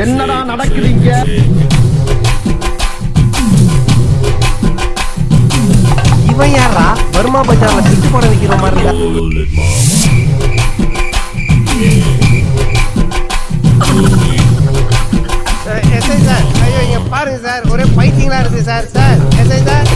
இங்க இவன் யாரா வருமா பஜார்ல பிட்டு படம் விற்கிற மாதிரி இருக்கா? சார் ஐயோ இங்க பாருங்க சார் ஒரே பைத்தியங்களா இருக்கு சார் சார் எஸ்ஐ சார்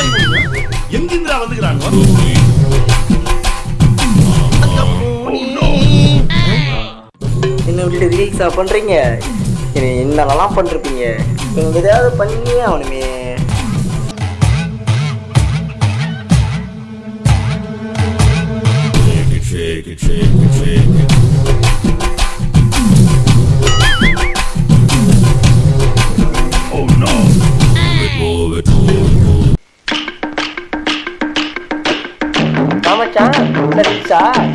வந்துக்கிறாங்க? என்ன விட்டு ரீல்ஸா பண்றீங்க? என்ன என்னென்னலாம் பண்ணிருப்பீங்க நீங்க ஏதாவது பண்ணியே அவனுமே ஆமாச்சான்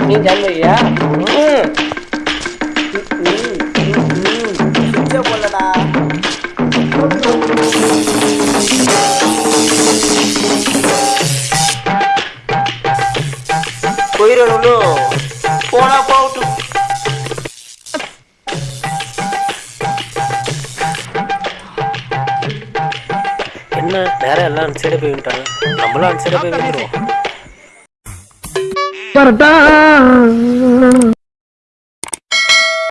நீ ஜான்வரியா போலடா போயிடணும் போனா போகட்டும் என்ன நேரம் எல்லாம் அன்சைடு போய் விட்டாங்க. நம்மளும் அன்சைடு போய் வந்துருவோம் Da-da-da!